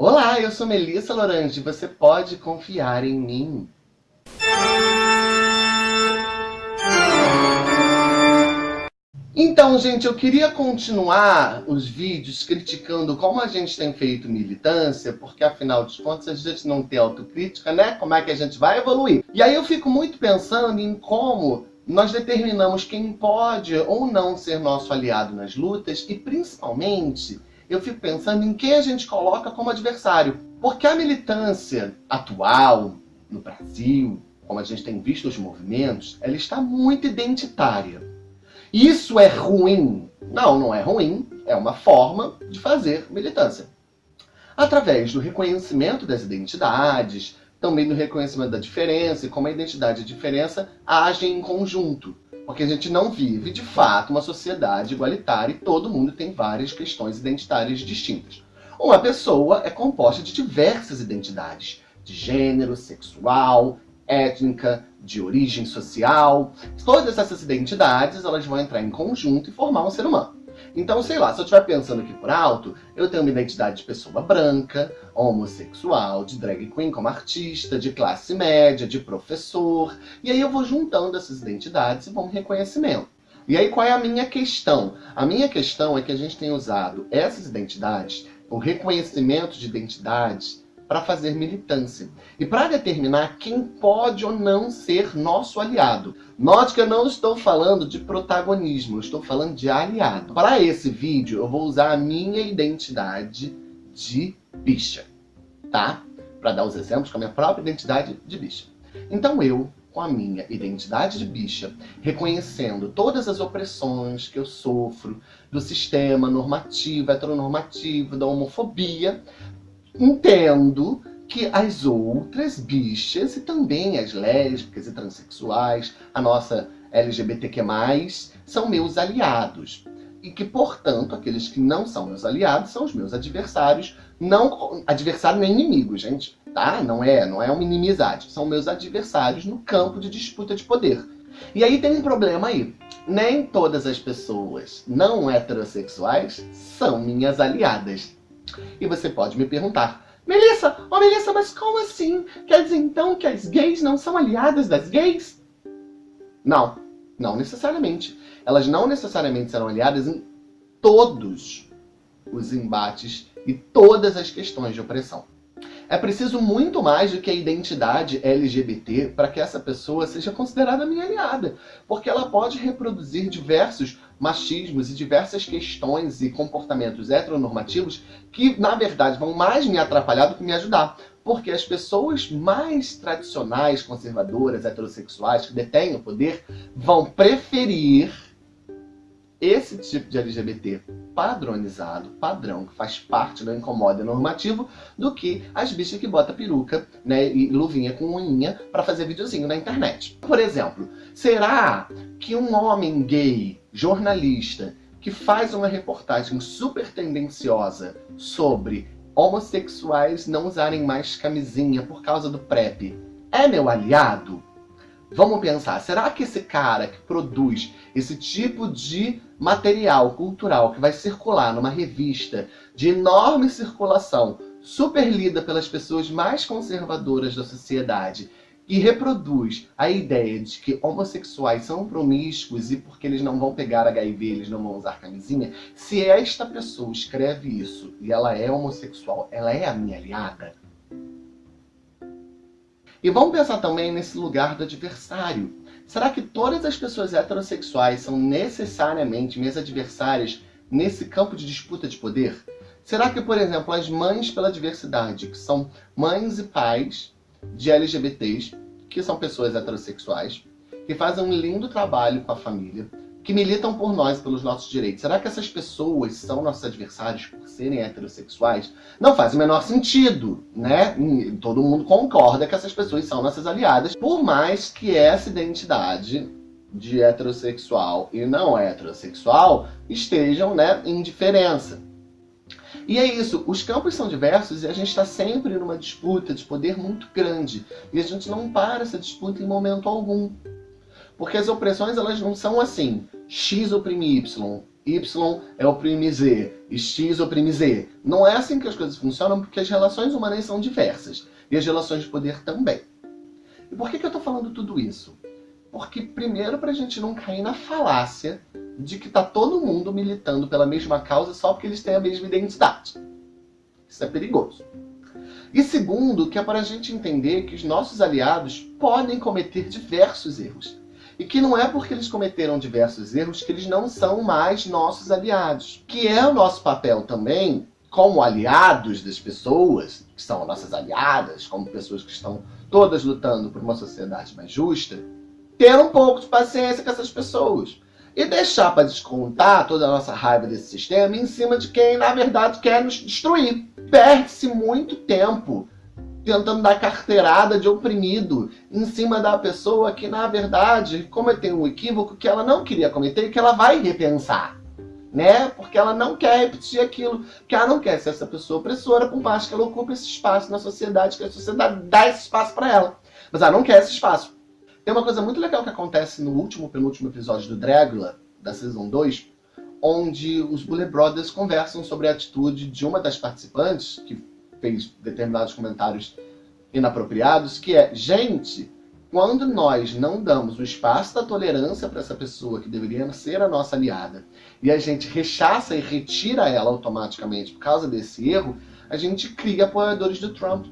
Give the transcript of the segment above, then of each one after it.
Olá, eu sou Melissa Lorange, você pode confiar em mim. Então, gente, eu queria continuar os vídeos criticando como a gente tem feito militância, porque afinal de contas a gente não tem autocrítica, né? Como é que a gente vai evoluir? E aí eu fico muito pensando em como nós determinamos quem pode ou não ser nosso aliado nas lutas e, principalmente, eu fico pensando em quem a gente coloca como adversário. Porque a militância atual no Brasil, como a gente tem visto os movimentos, ela está muito identitária. Isso é ruim? Não, não é ruim. É uma forma de fazer militância. Através do reconhecimento das identidades, também do reconhecimento da diferença e como a identidade e a diferença agem em conjunto. Porque a gente não vive, de fato, uma sociedade igualitária e todo mundo tem várias questões identitárias distintas. Uma pessoa é composta de diversas identidades, de gênero, sexual, étnica, de origem social. Todas essas identidades elas vão entrar em conjunto e formar um ser humano. Então, sei lá, se eu estiver pensando aqui por alto, eu tenho uma identidade de pessoa branca, homossexual, de drag queen como artista, de classe média, de professor, e aí eu vou juntando essas identidades e vou um reconhecimento. E aí qual é a minha questão? A minha questão é que a gente tem usado essas identidades, o reconhecimento de identidades, para fazer militância e para determinar quem pode ou não ser nosso aliado. Note que eu não estou falando de protagonismo, eu estou falando de aliado. Para esse vídeo, eu vou usar a minha identidade de bicha, tá? Para dar os exemplos com a minha própria identidade de bicha. Então eu, com a minha identidade de bicha, reconhecendo todas as opressões que eu sofro do sistema normativo, heteronormativo, da homofobia, entendo que as outras bichas e também as lésbicas e transexuais, a nossa LGBTQ+, são meus aliados. E que, portanto, aqueles que não são meus aliados são os meus adversários, não adversário nem inimigo, gente, tá? Não é, não é uma inimizade, são meus adversários no campo de disputa de poder. E aí tem um problema aí. Nem todas as pessoas não heterossexuais são minhas aliadas. E você pode me perguntar, Melissa, oh Melissa, mas como assim? Quer dizer então que as gays não são aliadas das gays? Não, não necessariamente. Elas não necessariamente serão aliadas em todos os embates e todas as questões de opressão. É preciso muito mais do que a identidade LGBT para que essa pessoa seja considerada minha aliada, porque ela pode reproduzir diversos machismos e diversas questões e comportamentos heteronormativos que, na verdade, vão mais me atrapalhar do que me ajudar. Porque as pessoas mais tradicionais, conservadoras, heterossexuais, que detêm o poder, vão preferir esse tipo de LGBT padronizado, padrão, que faz parte do incomoda normativo, do que as bichas que bota peruca né, e luvinha com unha para fazer videozinho na internet. Por exemplo, será que um homem gay, jornalista, que faz uma reportagem super tendenciosa sobre homossexuais não usarem mais camisinha por causa do PrEP, é meu aliado? Vamos pensar, será que esse cara que produz esse tipo de material cultural que vai circular numa revista de enorme circulação, super lida pelas pessoas mais conservadoras da sociedade, e reproduz a ideia de que homossexuais são promíscuos e porque eles não vão pegar HIV, eles não vão usar camisinha, se esta pessoa escreve isso e ela é homossexual, ela é a minha aliada? E vamos pensar também nesse lugar do adversário. Será que todas as pessoas heterossexuais são necessariamente minhas adversárias nesse campo de disputa de poder? Será que, por exemplo, as mães pela diversidade, que são mães e pais de LGBTs, que são pessoas heterossexuais, que fazem um lindo trabalho com a família, que militam por nós, pelos nossos direitos. Será que essas pessoas são nossos adversários por serem heterossexuais? Não faz o menor sentido, né? Todo mundo concorda que essas pessoas são nossas aliadas, por mais que essa identidade de heterossexual e não heterossexual estejam né, em diferença. E é isso, os campos são diversos e a gente está sempre numa disputa de poder muito grande. E a gente não para essa disputa em momento algum. Porque as opressões elas não são assim, X oprime Y, Y é oprime Z, X oprime Z. Não é assim que as coisas funcionam, porque as relações humanas são diversas. E as relações de poder também. E por que, que eu estou falando tudo isso? Porque, primeiro, para a gente não cair na falácia de que está todo mundo militando pela mesma causa só porque eles têm a mesma identidade. Isso é perigoso. E segundo, que é para a gente entender que os nossos aliados podem cometer diversos erros. E que não é porque eles cometeram diversos erros que eles não são mais nossos aliados. Que é o nosso papel também, como aliados das pessoas, que são nossas aliadas, como pessoas que estão todas lutando por uma sociedade mais justa, ter um pouco de paciência com essas pessoas. E deixar para descontar toda a nossa raiva desse sistema em cima de quem, na verdade, quer nos destruir. Perde-se muito tempo tentando dar carteirada de oprimido em cima da pessoa que, na verdade, cometeu um equívoco que ela não queria cometer e que ela vai repensar. Né? Porque ela não quer repetir aquilo, porque ela não quer ser essa pessoa opressora, por mais que ela ocupe esse espaço na sociedade, que a sociedade dá esse espaço para ela. Mas ela não quer esse espaço. Tem uma coisa muito legal que acontece no último, penúltimo episódio do Dragula, da Season 2, onde os Bullet Brothers conversam sobre a atitude de uma das participantes, que fez determinados comentários inapropriados, que é, gente, quando nós não damos o espaço da tolerância para essa pessoa que deveria ser a nossa aliada, e a gente rechaça e retira ela automaticamente por causa desse erro, a gente cria apoiadores do Trump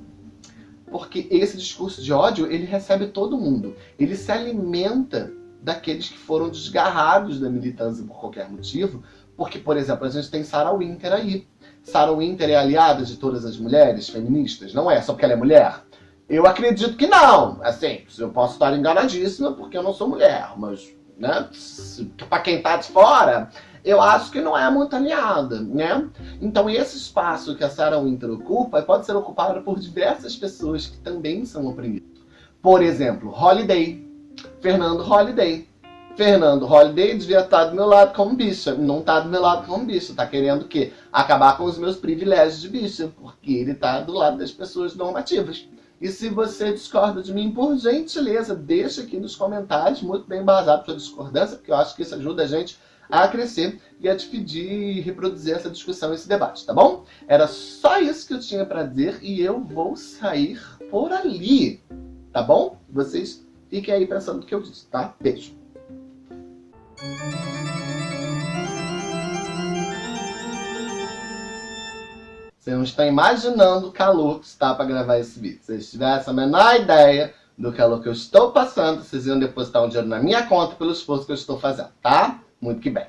porque esse discurso de ódio, ele recebe todo mundo. Ele se alimenta daqueles que foram desgarrados da militância por qualquer motivo, porque, por exemplo, a gente tem Sarah Winter aí. Sarah Winter é aliada de todas as mulheres feministas? Não é, só porque ela é mulher? Eu acredito que não. Assim, eu posso estar enganadíssima porque eu não sou mulher, mas, né, para quem tá de fora, eu acho que não é muito aliada, né? Então esse espaço que a Sarah Winter ocupa pode ser ocupado por diversas pessoas que também são oprimidas. Por exemplo, Holiday. Fernando Holiday. Fernando Holiday devia estar do meu lado como bicha. Não está do meu lado como bicha. Está querendo o quê? Acabar com os meus privilégios de bicha. Porque ele está do lado das pessoas normativas. E se você discorda de mim, por gentileza, deixa aqui nos comentários, muito bem embasado sua discordância, porque eu acho que isso ajuda a gente a crescer e a dividir e reproduzir essa discussão, esse debate, tá bom? Era só isso que eu tinha para dizer e eu vou sair por ali, tá bom? Vocês fiquem aí pensando no que eu disse, tá? Beijo! Você não está imaginando o calor que está para gravar esse vídeo. Se vocês tivessem a menor ideia do calor que eu estou passando, vocês iam depositar um dinheiro na minha conta pelo esforço que eu estou fazendo, tá? Muito que bem.